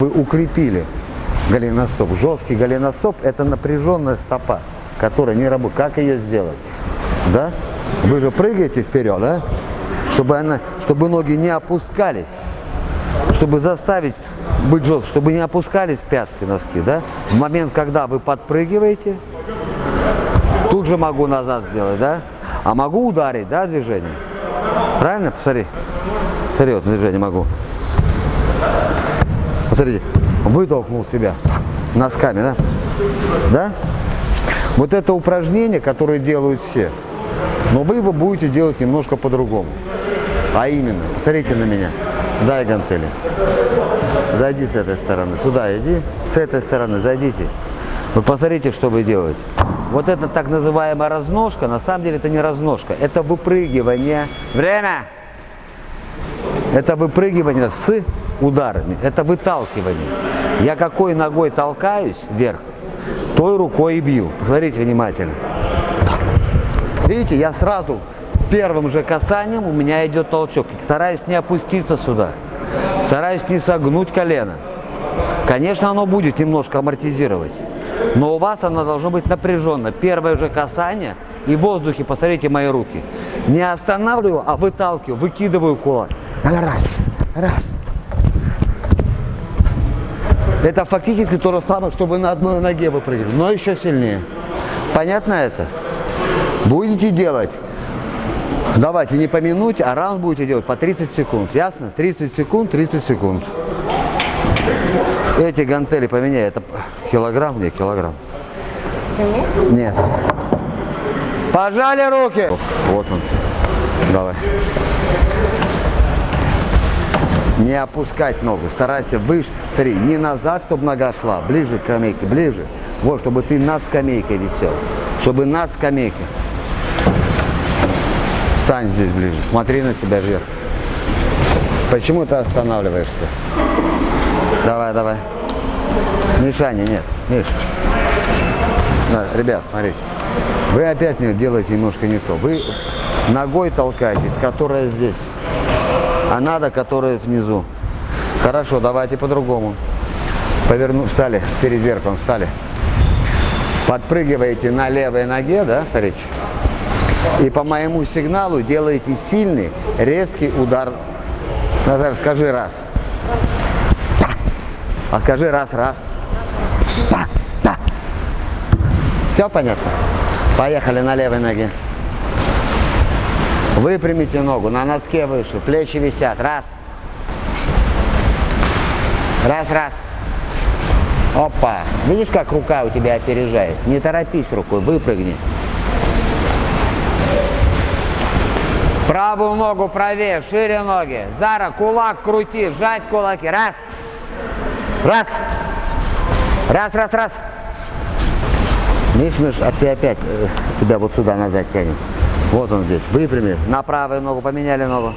Вы укрепили голеностоп. Жесткий голеностоп – это напряженная стопа, которая не работает. Как ее сделать? Да? Вы же прыгаете вперед, да? Чтобы, она, чтобы ноги не опускались. Чтобы заставить быть жестким, чтобы не опускались пятки, носки, да? В момент, когда вы подпрыгиваете, тут же могу назад сделать, да? А могу ударить, да, движение? Правильно? Посмотри. Вперед движение могу. Посмотрите, вытолкнул себя носками, да? Да? Вот это упражнение, которое делают все, но вы его будете делать немножко по-другому. А именно, посмотрите на меня, дай гантели. Зайди с этой стороны, сюда иди, с этой стороны зайдите. Вы посмотрите, что вы делаете. Вот это так называемая разножка, на самом деле это не разножка, это выпрыгивание. Время! Это выпрыгивание с ударами, это выталкивание. Я какой ногой толкаюсь вверх, той рукой и бью. Посмотрите внимательно. Видите, я сразу первым же касанием у меня идет толчок. Стараюсь не опуститься сюда. Стараюсь не согнуть колено. Конечно, оно будет немножко амортизировать. Но у вас оно должно быть напряженно. Первое же касание и в воздухе, посмотрите мои руки. Не останавливаю, а выталкиваю, выкидываю кулак. Раз, раз. Это фактически то же самое, чтобы на одной ноге выпрыгивали, но еще сильнее. Понятно это? Будете делать. Давайте не по минуте, а раунд будете делать по 30 секунд. Ясно? 30 секунд, 30 секунд. Эти гантели поменяй. Это килограмм? Нет, килограмм. Нет. Пожали руки. Вот он. Давай. Не опускать ногу. Старайся выше. Смотри, не назад, чтобы нога шла. Ближе к скамейке, ближе. Вот, чтобы ты над скамейкой висел. Чтобы над скамейкой. Встань здесь ближе. Смотри на себя вверх. Почему ты останавливаешься? Давай, давай. Мишаня, нет. Миш. Да, ребят, смотрите. Вы опять делаете немножко не то. Вы ногой толкаетесь, которая здесь. А надо, которая внизу. Хорошо, давайте по-другому. Поверну, встали, перед зеркалом встали. Подпрыгиваете на левой ноге, да, смотрите. И по моему сигналу делаете сильный, резкий удар. Назар, скажи раз. Да. А скажи раз, раз. Да, да. Все понятно? Поехали на левой ноге. Выпрямите ногу, на носке выше, плечи висят. Раз. Раз, раз. Опа. Видишь, как рука у тебя опережает? Не торопись рукой, выпрыгни. Правую ногу правее, шире ноги. Зара, кулак крути, сжать кулаки. Раз. Раз. Раз, раз, раз. Видишь, Миш, а ты опять э, тебя вот сюда назад тянет. Вот он здесь. Выпрями. На правую ногу поменяли ногу.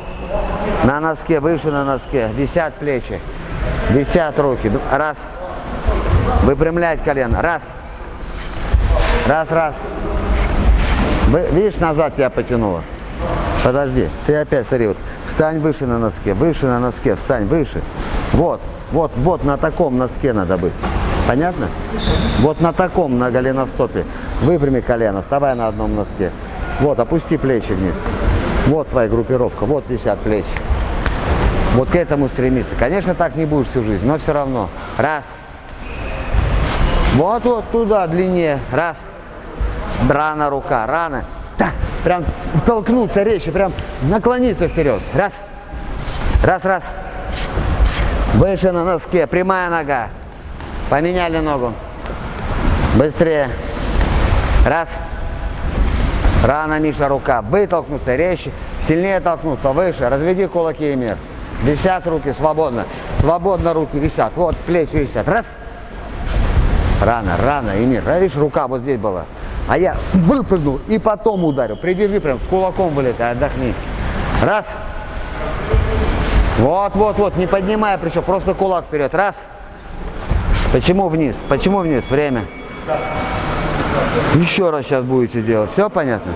На носке, выше на носке. Висят плечи. Висят руки. Раз. Выпрямлять колено. Раз. Раз, раз. Видишь, назад тебя потянуло. Подожди, ты опять, смотри, вот, встань выше на носке, выше на носке, встань выше. Вот, вот, вот на таком носке надо быть. Понятно? Вот на таком, на голеностопе. Выпрями колено, вставай на одном носке. Вот, опусти плечи вниз. Вот твоя группировка, вот висят плечи. Вот к этому стремиться. Конечно, так не будешь всю жизнь, но все равно. Раз. Вот, вот туда длиннее. Раз. Рано рука, рано. Так, прям втолкнуться резче, прям наклониться вперед. Раз. Раз, раз. Выше на носке, прямая нога. Поменяли ногу. Быстрее. Раз. Рано, Миша, рука. Вытолкнуться резче. Сильнее толкнуться. Выше. Разведи кулаки и мир. Висят руки свободно. Свободно руки висят. Вот плечи висят. Раз. Рано, рано, Эмир. А видишь, рука вот здесь была. А я выпрыгнул и потом ударил. Придержи прям, с кулаком вылетай, отдохни. Раз. Вот, вот, вот, не поднимая причем, просто кулак вперед. Раз. Почему вниз? Почему вниз? Время. Еще раз сейчас будете делать. Все понятно?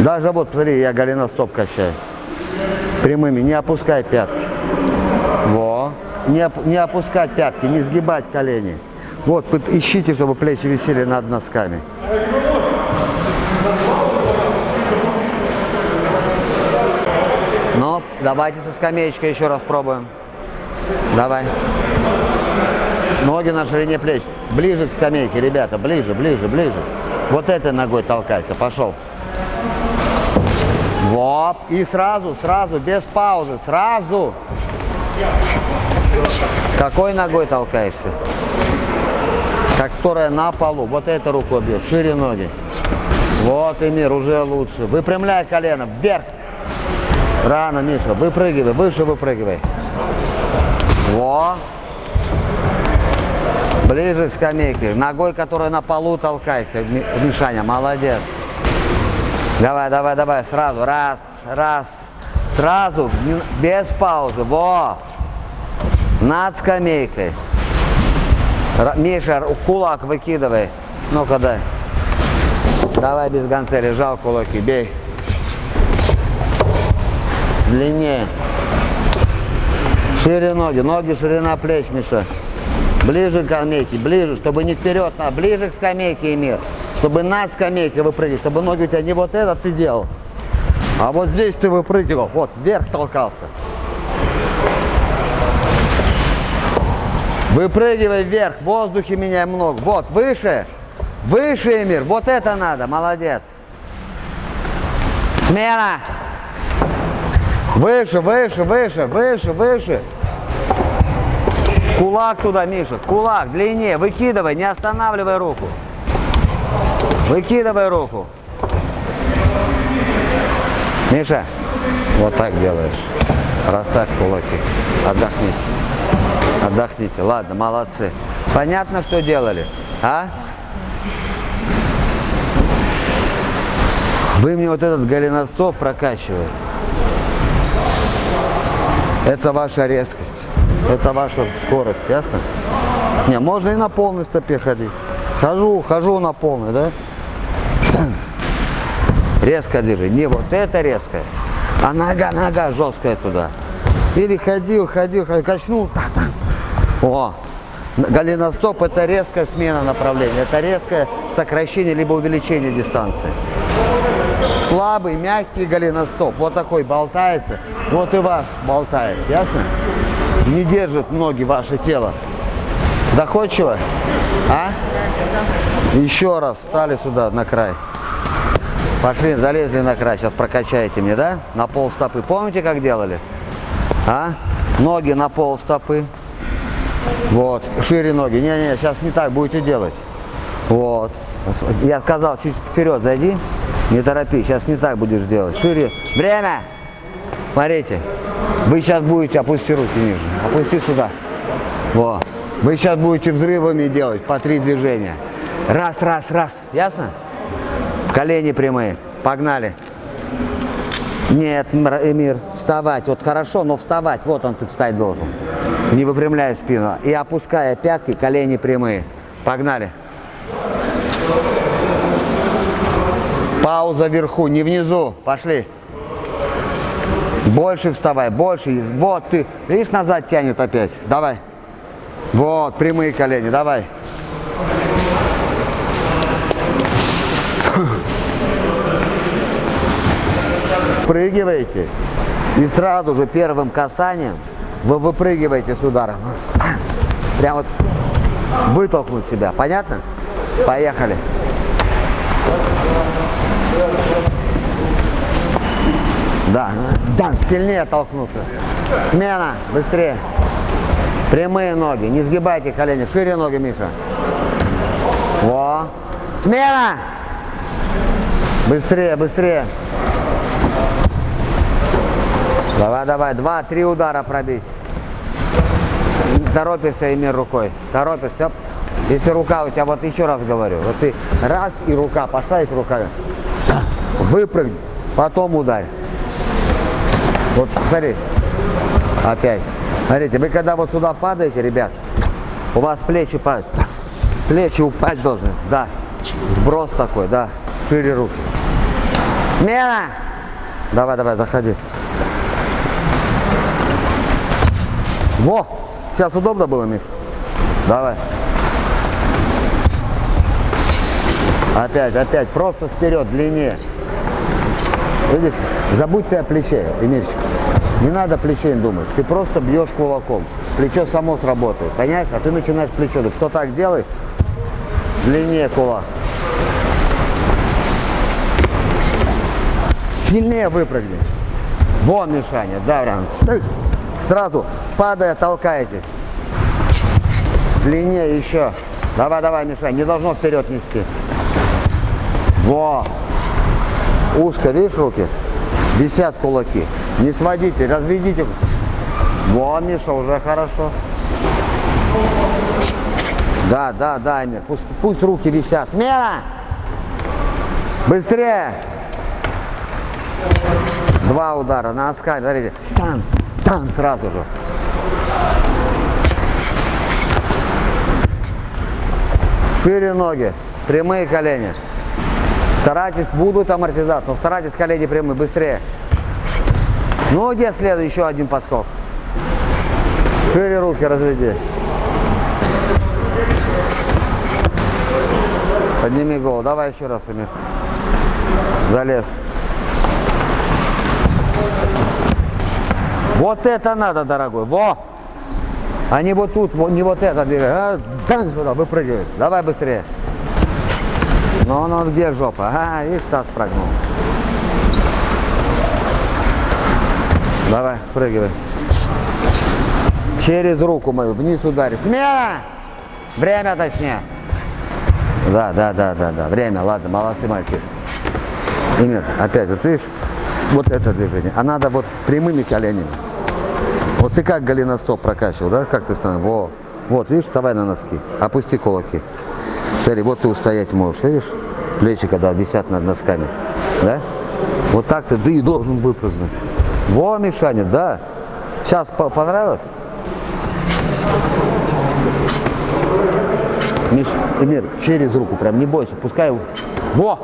Даже вот, смотри, я голеностоп качаю. Прямыми, не опускай пятки. Во. не, не опускать пятки, не сгибать колени. Вот, ищите, чтобы плечи висели над носками. Ну, давайте со скамеечкой еще раз пробуем. Давай. Ноги на ширине плеч. Ближе к скамейке, ребята, ближе, ближе, ближе. Вот этой ногой толкайся, пошел. Вот. И сразу, сразу, без паузы, сразу. Какой ногой толкаешься? Которая на полу. Вот этой рукой бьешь. Шире ноги. Вот, Эмир, уже лучше. Выпрямляй колено. Вверх. Рано, Миша. Выпрыгивай. Выше выпрыгивай. Во. Ближе к скамейке. Ногой, которая на полу толкайся. Мишаня, молодец. Давай, давай, давай. Сразу. Раз, раз. Сразу. Без паузы. Во. Над скамейкой. Миша, кулак выкидывай. Ну-ка дай. Давай без гантели, жал кулаки, бей. Длиннее. Шире ноги, ноги ширина плеч, Миша. Ближе к скамейке, ближе, чтобы не вперед, а ближе к скамейке, Эмир. Чтобы над скамейкой выпрыгивать, чтобы ноги у тебя не вот этот ты делал, а вот здесь ты выпрыгивал, вот, вверх толкался. Выпрыгивай вверх, в воздухе меняй много. Вот, выше, выше, Эмир, вот это надо, молодец. Смена. Выше, выше, выше, выше, выше. Кулак туда, Миша. Кулак длиннее. Выкидывай, не останавливай руку. Выкидывай руку. Миша, вот так делаешь. Расставь кулаки. Отдохните. Отдохните. Ладно, молодцы. Понятно, что делали? А? Вы мне вот этот голеностоп прокачиваете. Это ваша резкость. Это ваша скорость, ясно? Не, можно и на полной стопе ходить. Хожу, хожу на полной, да? Резко держи. Не вот это резкая, а нога, нога жесткая туда. Или ходил, ходил, ходил, качнул. Так, так. О, голеностоп это резкая смена направления. Это резкое сокращение либо увеличение дистанции. Слабый, мягкий голеностоп. Вот такой болтается. Вот и вас болтает. Ясно? не держит ноги ваше тело. Доходчиво? А? Еще раз встали сюда на край. Пошли, залезли на край. Сейчас прокачаете мне, да? На пол стопы. Помните, как делали? А? Ноги на пол стопы. Вот, шире ноги. Не-не, сейчас не так будете делать. Вот. Я сказал, чуть вперед зайди. Не торопись, сейчас не так будешь делать. Шире. Время! Смотрите. Вы сейчас будете, опусти руки ниже, опусти сюда. Во. Вы сейчас будете взрывами делать по три движения. Раз, раз, раз. Ясно? Колени прямые. Погнали. Нет, Эмир, вставать. Вот хорошо, но вставать. Вот он ты встать должен. Не выпрямляя спину. И опуская пятки, колени прямые. Погнали. Пауза вверху, не внизу. Пошли. Больше вставай, больше. Вот ты, видишь, назад тянет опять. Давай. Вот, прямые колени, давай. Прыгиваете. И сразу же первым касанием вы выпрыгиваете с ударом. Прям вот вытолкнуть себя. Понятно? Поехали. Да, да, сильнее толкнуться. Смена, быстрее. Прямые ноги, не сгибайте колени, шире ноги, Миша. Во. Смена! Быстрее, быстрее. Давай, давай, два-три удара пробить. Торопишься, Эмир, рукой. Торопишься. Если рука у тебя, вот еще раз говорю, вот ты раз и рука, пошла, есть рука. Выпрыгни, потом ударь. Вот, смотри, опять. Смотрите, вы когда вот сюда падаете, ребят, у вас плечи падают. Плечи упасть должны, да. Сброс такой, да. Шире руки. Смена! Давай, давай, заходи. Во! Сейчас удобно было, Миш? Давай. Опять, опять, просто вперед, длиннее. Видишь, забудь ты о плече, Эмирчик. Не надо плечей думать, ты просто бьешь кулаком. Плечо само сработает, понимаешь? А ты начинаешь плечо. Ты что так делай? Длиннее кулак. Сильнее выпрыгни. Вон Мишаня, да, прям. Сразу падая толкаетесь. Длиннее еще. Давай, давай, Мишань, не должно вперед нести. Во! Узко, видишь, руки? Висят кулаки. Не сводите, разведите. Во, Миша, уже хорошо. Да, да, да, Эмир. Пусть, пусть руки висят. Смена! Быстрее! Два удара на оскале. Смотрите. Тан, тан сразу же. Шире ноги. Прямые колени. Старайтесь, будут амортизации, но старайтесь колени прямые, быстрее. Ну, где следует еще один подскок? Шире руки разведи. Подними голову. Давай еще раз, Эмир. Залез. Вот это надо, дорогой. Во! А не вот тут, не вот это двигай. А, дан сюда, выпрыгивай. Давай быстрее. Ну, ну, где жопа? А, видишь, таз прогнул. Давай, спрыгивай. Через руку мою, вниз ударить. Смена! Время точнее. Да, да, да, да, да. Время, ладно, молодцы, мальчик. Эмир, опять, вот видишь, вот это движение. А надо вот прямыми коленями. Вот ты как голеностоп прокачивал, да? Как ты становишься? Во. Вот, видишь, вставай на носки. Опусти кулаки. Смотри, вот ты устоять можешь, видишь? Плечи, когда висят над носками. Да? Вот так ты, ты и должен выпрыгнуть. Во, Мишаня, да. Сейчас по понравилось? Миш, Эмир, через руку, прям не бойся, пускай. Во!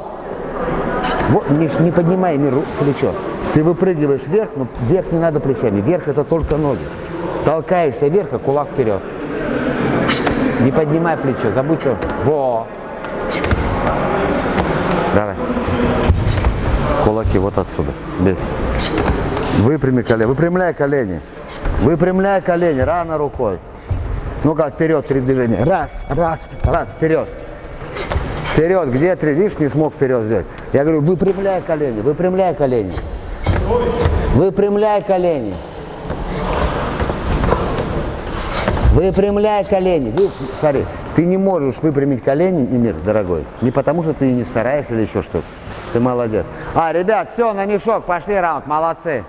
Во, Миш, не поднимай, Эмир, плечо. Ты выпрыгиваешь вверх, но вверх не надо плечами. Вверх это только ноги. Толкаешься вверх, а кулак вперед. Не поднимай плечо, забудь. Во! Давай. Кулаки вот отсюда. Бей. Выпрями колени. Выпрямляй колени. Выпрямляй колени. Рано рукой. Ну-ка, вперед, три движения. Раз, раз, раз, вперед. Вперед, где три? Видишь, не смог вперед сделать. Я говорю, выпрямляй колени, выпрямляй колени. Выпрямляй колени. Выпрямляй колени. Видишь, смотри, ты не можешь выпрямить колени, мир, дорогой, не потому что ты не стараешься или еще что-то. Ты молодец. А, ребят, все, на мешок, пошли раунд, молодцы.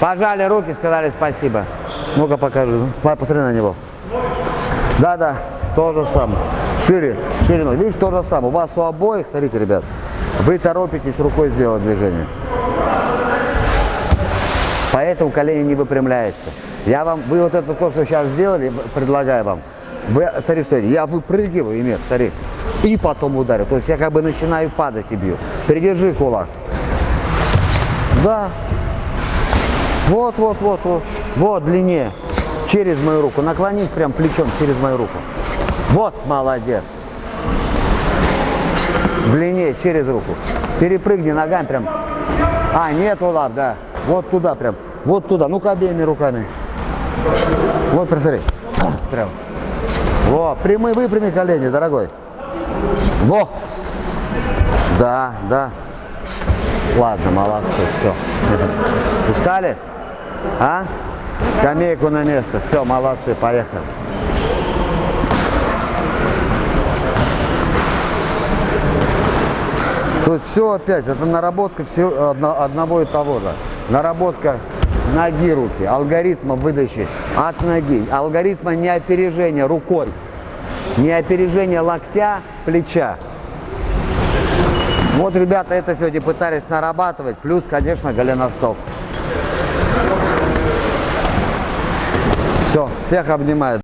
Пожали руки, сказали спасибо. Ну-ка покажи, посмотри на него. Да-да, то же самое. Шире, шире ноги. Видишь, то же самое. У вас у обоих, смотрите, ребят, вы торопитесь рукой сделать движение. Поэтому колени не выпрямляются. Я вам, вы вот это то, что сейчас сделали, предлагаю вам. Вы, смотри, что я выпрыгиваю, имею, смотри, и потом ударю. То есть я как бы начинаю падать и бью. Придержи кулак. Да. Вот, вот, вот, вот. Вот, длиннее. Через мою руку. Наклонись прям плечом через мою руку. Вот, молодец. Длиннее, через руку. Перепрыгни ногами прям. А, нет, лап, да. Вот туда прям. Вот туда. Ну-ка обеими руками. Вот, посмотри. Прям. Во, прямые, выпрями колени, дорогой. Во. Да, да. Ладно, молодцы, все. Устали? А? Скамейку на место. Все, молодцы, поехали. Тут все опять, это наработка всего, одного и того же. Наработка ноги руки, алгоритма выдачи от ноги, алгоритма не опережения рукой, не опережения локтя, плеча. Вот ребята это сегодня пытались нарабатывать, плюс, конечно, голеностоп. Все, всех обнимаю.